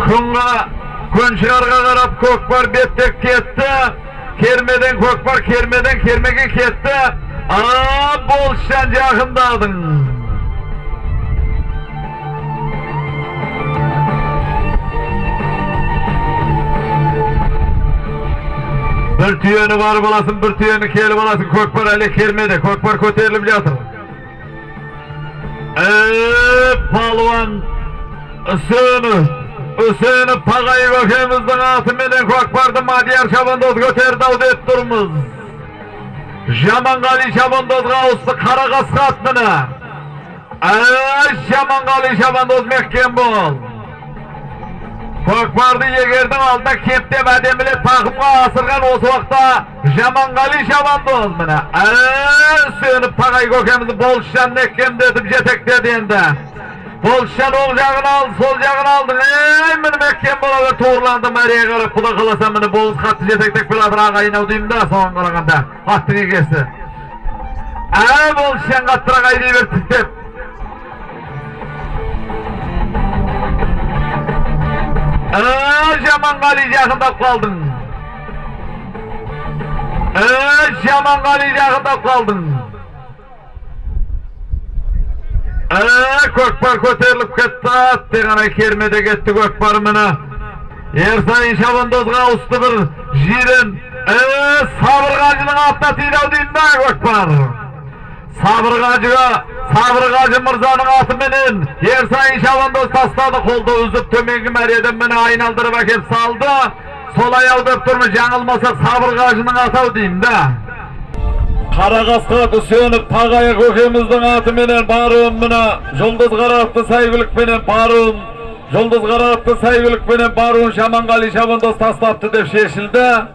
күнға көншығарға қарап көкпар беттеп кетті кермеден көкпар кермеден кермеге кетті а болыстан жақындадың бір түйені барып аласың бір түйені келіп аласың көкпар әлі кермеде, көкпар көтеріліп жатыр ә, палуан үсенов Hüseyin Pagay Gökemizden atımıyla kokpardı Madiyar Şabandoz göterdi avdet durmuz. Жаманғали Шабандозға ауысты қара қасқа атмыны. Әш Жаманғали Шабандоз меккен бол. Көкбарды алдына кептеп әдемілеп тақымға асырған осы уақытта Жаманғали Шабандоз міне. жетектеді енді. Полшаны оң жағын ал, сол жағын алдың. Әй, мені мәккен болады, тоғырланды мәрия қарып, құда қаласа мені болыс қатты жетектік біладыр ағайын ау деймін да, соған қарағанда. Аттың егесі. Әй, болыс шен қаттыра қайдай бер тістеп. Әй, жаман қали жақындап қалдың. Әй, жаман қали жақындап қалдың. көкпар көтеріліп кетті аттығана кермеде кетті көкпар міне ерсайын шабандозға ауысты бір жирен сабыр қажының атына тидау дейін ба көкпар сабыр қажыға сабыр қажы мырзаның атыменен ерсайын шабандоз тастады қолды үзіп төменгі мәреден міне айналдырып әкеп салды солай ау деп жаңылмаса сабыр қажының атау деймін қарағасқа Дүсенов Тағайы көкеміздің атыменен баруын мына жұлдыз қаратты сәйгүлікпенен баруын жұлдыз қаратты сәйгүлікпенен баруын Шаманғали Шабандоз тастапты деп шешілді